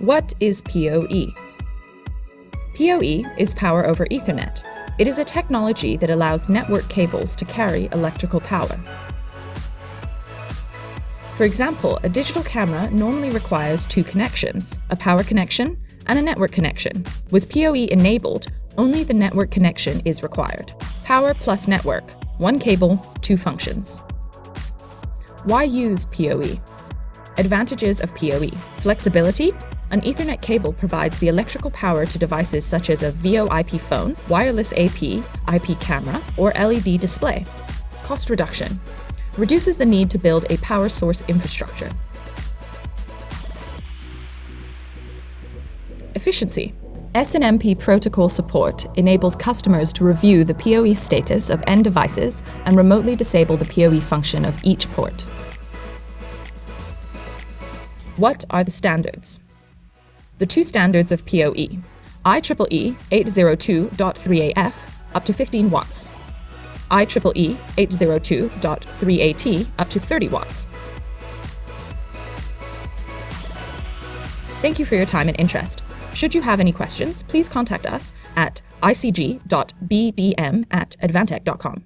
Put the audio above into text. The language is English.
What is PoE? PoE is Power over Ethernet. It is a technology that allows network cables to carry electrical power. For example, a digital camera normally requires two connections, a power connection and a network connection. With PoE enabled, only the network connection is required. Power plus network, one cable, two functions. Why use PoE? Advantages of PoE. Flexibility. An Ethernet cable provides the electrical power to devices such as a VoIP phone, wireless AP, IP camera, or LED display. Cost reduction. Reduces the need to build a power source infrastructure. Efficiency. SNMP protocol support enables customers to review the PoE status of end devices and remotely disable the PoE function of each port. What are the standards? The two standards of PoE, IEEE 802.3AF up to 15 watts, IEEE 802.3AT up to 30 watts. Thank you for your time and interest. Should you have any questions, please contact us at icg.bdm at advantech.com.